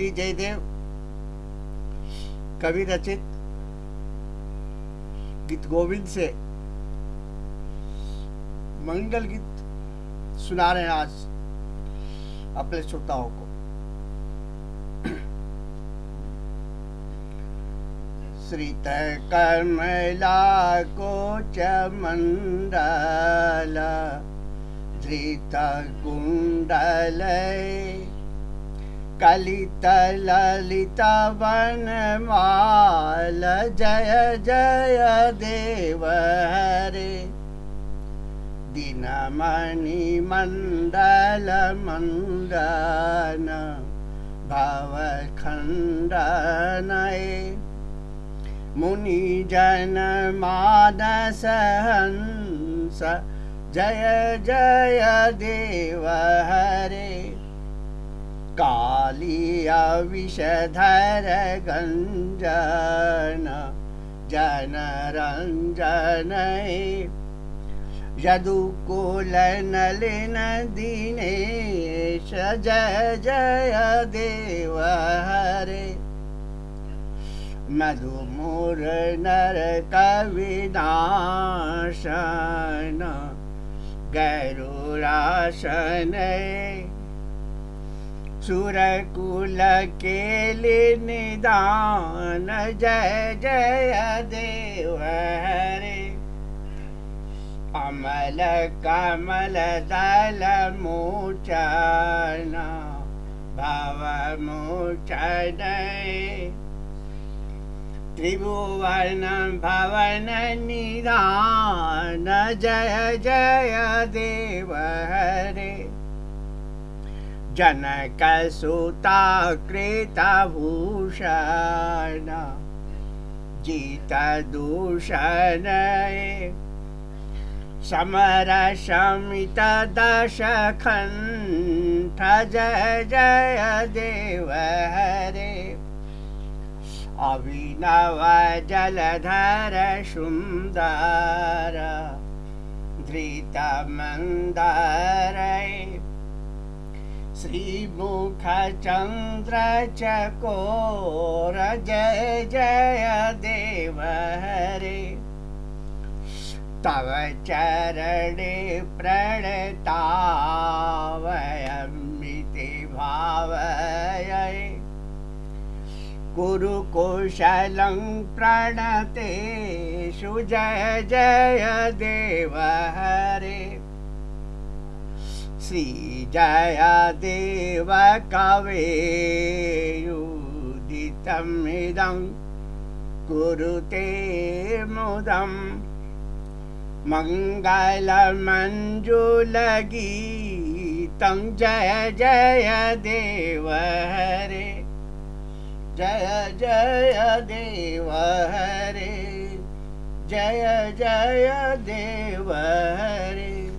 श्री जयदेव, कवि रचित, गीत गोविंद से मंगल गीत सुना रहे हैं आज अपने श्रोताओं को। श्रित कमला को चमंडल धृत कुंडल कलित ललित वनमाल जय जय देव हरे। दिनमणि मण्डल मण्डन, भवखण्डनय। मुनिजन मानस हंस, जय जय देव हरे। कालिया विषधर गञ्जन जनरञ्जनय। यदुकुलनलिन दिनेश जय जय देव हरे मधुमुर नर कविनाशन गरुराशनय सुरकुल केलि निदान, जय जय देव हरे। अमल कमल दल मोचन, भव मोचन। त्रिभुवन भवन निदान, जय जय देव हरे। जनक सुता कृतभूषण जित दूषण समर शमित दशखण्ठ जय जय देव हरे अभिनव जलधर सुन्दर धृतमन्दर श्रीमुख चन्द्र चकोर जय जय देव हरे तव चरणे प्रणतावयमिति भावय। कुरुकुशलं प्रणतेषु जय जय देव हरे श्रीजय देव कवेयुदितमिदं कुरुते मुदम् मङ्गलमञ्जुलगीतं जय जय देव हरे। जय जय देव हरे। जय जय देव हरे।